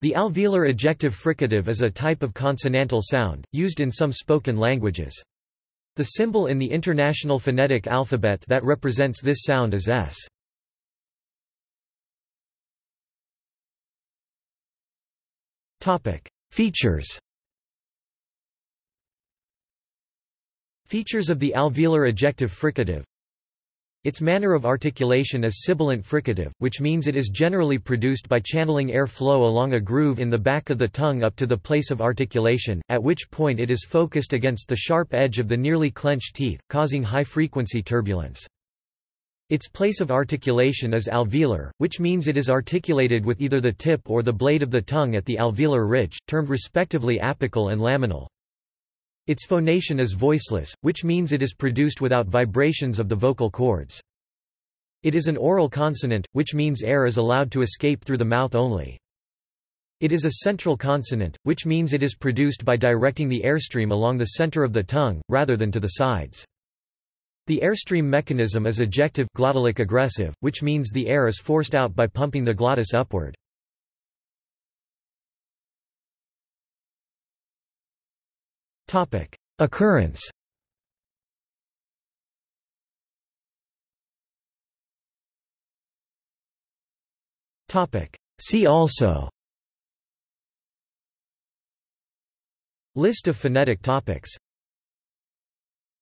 The alveolar ejective fricative is a type of consonantal sound, used in some spoken languages. The symbol in the International Phonetic Alphabet that represents this sound is S. Features Features of the alveolar ejective fricative its manner of articulation is sibilant fricative, which means it is generally produced by channeling air flow along a groove in the back of the tongue up to the place of articulation, at which point it is focused against the sharp edge of the nearly clenched teeth, causing high-frequency turbulence. Its place of articulation is alveolar, which means it is articulated with either the tip or the blade of the tongue at the alveolar ridge, termed respectively apical and laminal. Its phonation is voiceless, which means it is produced without vibrations of the vocal cords. It is an oral consonant, which means air is allowed to escape through the mouth only. It is a central consonant, which means it is produced by directing the airstream along the center of the tongue, rather than to the sides. The airstream mechanism is ejective glottalic egressive, which means the air is forced out by pumping the glottis upward. Topic: Occurrence. Topic: See also. List of phonetic topics